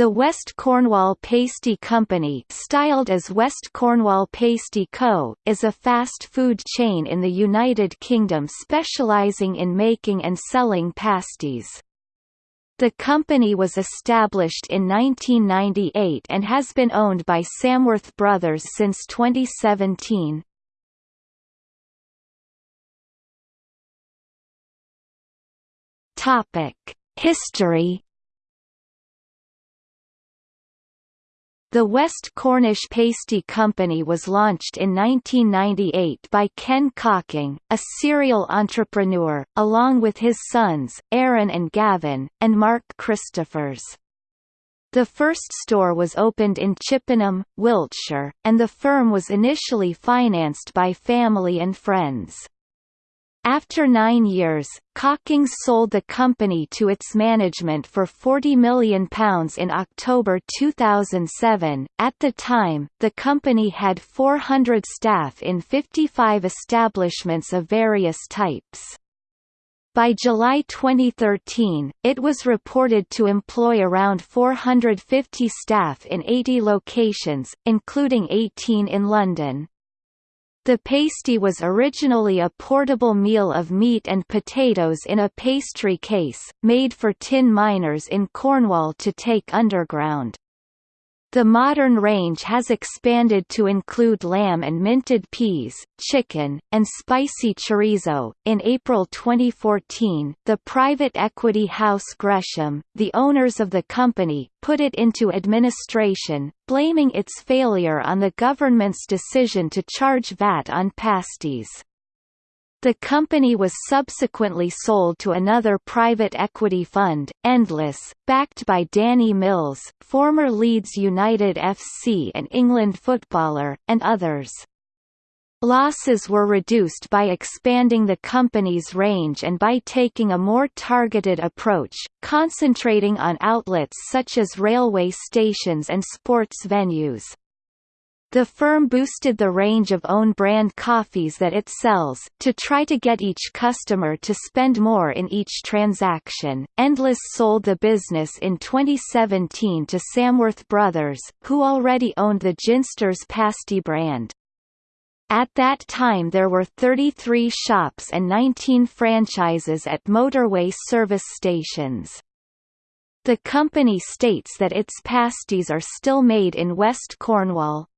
The West Cornwall Pasty Company styled as West Cornwall Pasty Co., is a fast food chain in the United Kingdom specialising in making and selling pasties. The company was established in 1998 and has been owned by Samworth Brothers since 2017. History The West Cornish Pasty Company was launched in 1998 by Ken Cocking, a serial entrepreneur, along with his sons, Aaron and Gavin, and Mark Christophers. The first store was opened in Chippenham, Wiltshire, and the firm was initially financed by family and friends. After nine years, Cocking sold the company to its management for £40 million in October 2007. At the time, the company had 400 staff in 55 establishments of various types. By July 2013, it was reported to employ around 450 staff in 80 locations, including 18 in London. The pasty was originally a portable meal of meat and potatoes in a pastry case, made for tin miners in Cornwall to take underground. The modern range has expanded to include lamb and minted peas, chicken, and spicy chorizo. In April 2014, the private equity house Gresham, the owners of the company, put it into administration, blaming its failure on the government's decision to charge VAT on pasties. The company was subsequently sold to another private equity fund, Endless, backed by Danny Mills, former Leeds United FC and England footballer, and others. Losses were reduced by expanding the company's range and by taking a more targeted approach, concentrating on outlets such as railway stations and sports venues. The firm boosted the range of own brand coffees that it sells, to try to get each customer to spend more in each transaction. Endless sold the business in 2017 to Samworth Brothers, who already owned the Ginsters Pasty brand. At that time there were 33 shops and 19 franchises at motorway service stations. The company states that its pasties are still made in West Cornwall.